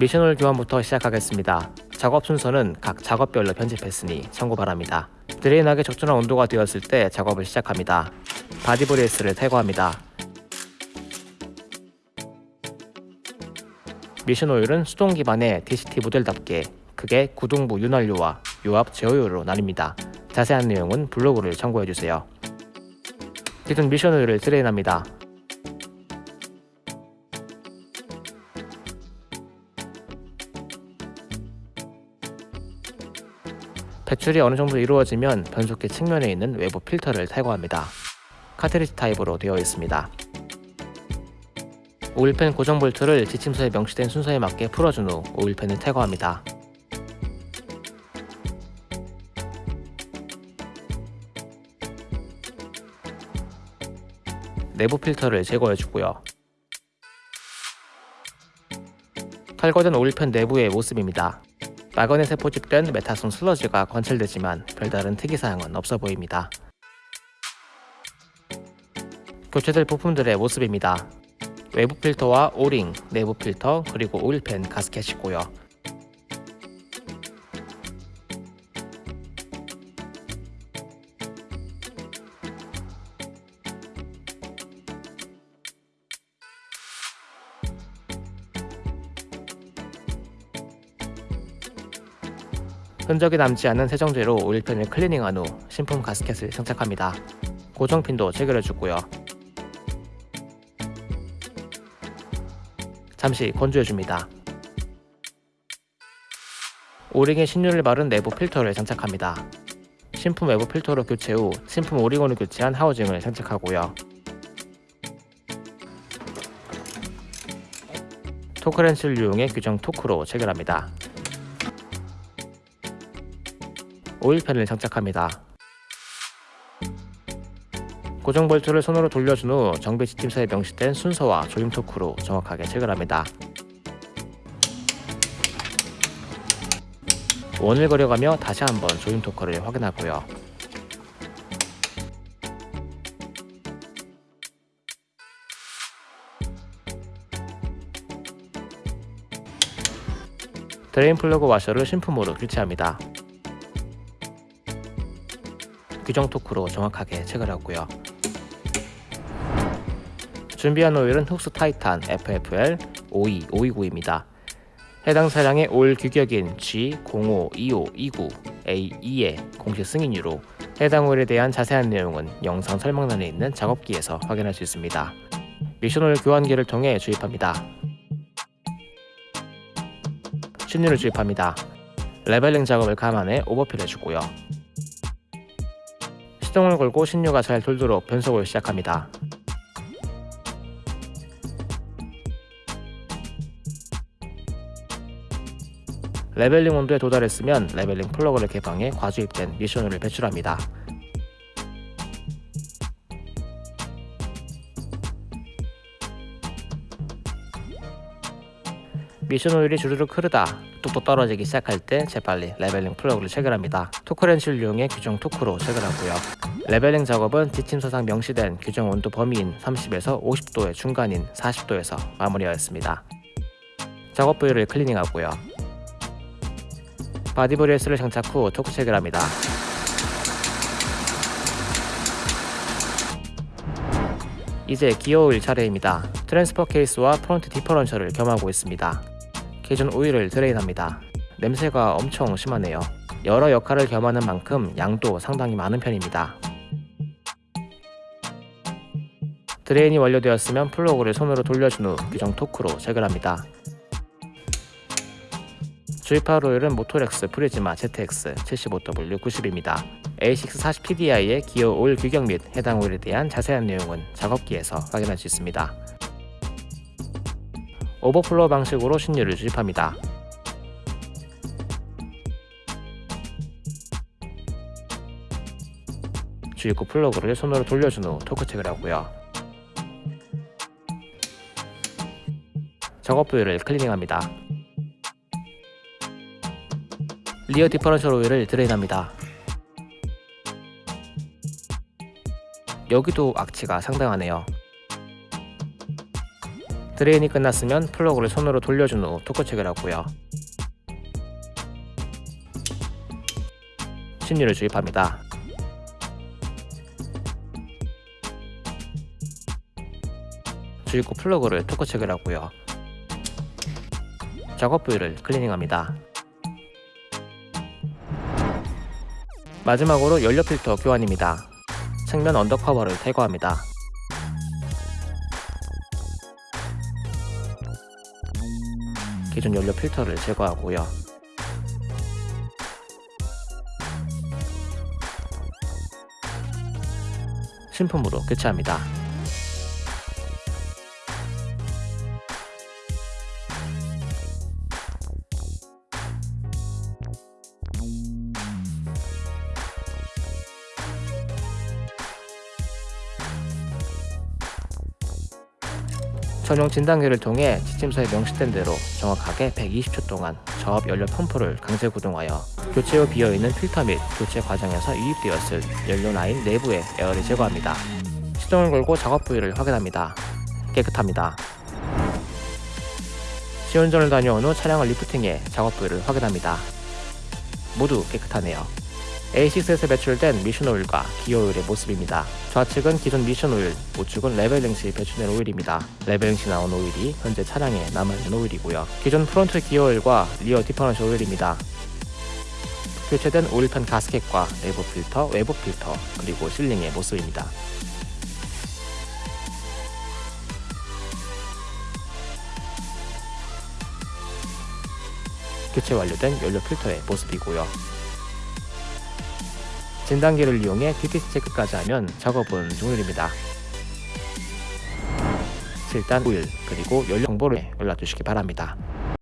미션 오일 교환부터 시작하겠습니다. 작업 순서는 각 작업별로 편집했으니 참고 바랍니다. drain하기에 적절한 온도가 되었을 때 작업을 시작합니다. body brace를 탈거합니다. 미션 오일은 수동 기반의 DCT 모델답게 크게 구동부 윤활유와 유압 제어유로 나뉩니다. 자세한 내용은 블로그를 참고해주세요. 기존 미션 오일을 drain합니다. 배출이 어느 정도 이루어지면 변속기 측면에 있는 외부 필터를 탈거합니다. 카트리지 타입으로 되어 있습니다. 오일팬 고정 볼트를 지침서에 명시된 순서에 맞게 풀어준 후 오일팬을 탈거합니다. 내부 필터를 제거해주고요. 탈거된 오일팬 내부의 모습입니다. 마그넷에 포집된 메타손 슬러지가 관찰되지만 별다른 특이사항은 없어 보입니다. 교체될 부품들의 모습입니다. 외부 필터와 오링, 내부 필터, 그리고 오일팬 가스켓이고요. 흔적이 남지 않는 세정제로 오일팬을 클리닝한 후 신품 가스켓을 장착합니다. 고정핀도 체결해주고요. 잠시 건조해줍니다. 오링에 신유를 바른 내부 필터를 장착합니다. 신품 외부 필터로 교체 후 신품 오리곤을 교체한 하우징을 장착하고요. 토크렌치를 이용해 규정 토크로 체결합니다. 오일팬을 장착합니다. 고정 볼트를 손으로 돌려준 후 정비 지침서에 명시된 순서와 조임 토크로 정확하게 체결합니다. 원을 그려가며 다시 한번 조임 토크를 확인하고요. drain 플러그 와셔를 신품으로 교체합니다. 규정 토크로 정확하게 체결하고요. 준비한 오일은 Fuchs Titan FFL 52 529입니다. 해당 차량의 오일 규격인 G052529A2의 공식 승인유로 해당 오일에 대한 자세한 내용은 영상 설명란에 있는 작업기에서 확인할 수 있습니다. 미션 오일 교환기를 통해 주입합니다. 신유를 주입합니다. leveling 작업을 감안해 overfill 해주고요. 시동을 걸고 신유가 잘 돌도록 변속을 시작합니다. leveling 온도에 도달했으면 leveling 플러그를 개방해 과주입된 미션을 배출합니다. 미션 오일이 주르륵 흐르다 뚝뚝 떨어지기 시작할 때 재빨리 leveling 플러그를 체결합니다. 토크렌치를 이용해 규정 토크로 체결하고요. leveling 작업은 지침서상 명시된 규정 온도 범위인 30에서 50도의 중간인 40도에서 마무리하였습니다. 작업 부위를 클리닝하고요. body brace를 장착 후 토크 체결합니다. 이제 기어 오일 차례입니다. transfer case와 front differential을 겸하고 있습니다. 기존 오일을 drain합니다. 냄새가 엄청 심하네요. 여러 역할을 겸하는 만큼 양도 상당히 많은 편입니다. drain이 완료되었으면 플러그를 손으로 돌려준 후 규정 토크로 체결합니다. 주입할 오일은 Motorex Prisma ZX 75W90입니다. A640PDI의 기어 오일 규격 및 해당 오일에 대한 자세한 내용은 작업기에서 확인할 수 있습니다. 오버플로 방식으로 신유를 주입합니다. 주입구 플러그를 손으로 돌려준 후 토크 체결하고요. 작업 부위를 클리닝합니다. rear differential 오일을 drain합니다. 여기도 악취가 상당하네요. drain이 끝났으면 플러그를 손으로 돌려준 후 토크 체결하고요. 신유를 주입합니다. 주입 후 플러그를 토크 체결하고요. 작업 부위를 클리닝합니다. 마지막으로 연료 필터 교환입니다. 측면 under cover를 제거합니다. 기존 연료 필터를 제거하고요. 신품으로 교체합니다. 전용 진단기를 통해 지침서에 명시된 대로 정확하게 120초 동안 저압 연료 펌프를 강제 구동하여 교체 후 비어있는 필터 및 교체 과정에서 유입되었을 연료 라인 내부의 에어를 제거합니다. 시동을 걸고 작업 부위를 확인합니다. 깨끗합니다. 시운전을 다녀온 후 차량을 리프팅해 작업 부위를 확인합니다. 모두 깨끗하네요. A6에서 배출된 미션 오일과 기어 오일의 모습입니다. 좌측은 기존 미션 오일, 우측은 leveling 시 배출된 오일입니다. leveling 시 나온 오일이 현재 차량에 남아있는 오일이고요. 기존 front 기어 오일과 rear differential 오일입니다. 교체된 오일 pan 가스켓과 내부 필터, 외부 필터, 그리고 실링의 모습입니다. 교체 완료된 연료 필터의 모습이고요. 진단기를 이용해 DTC 체크까지 하면 작업은 종료입니다. 7단 오일 그리고 연료 정보를 연락 주시기 바랍니다.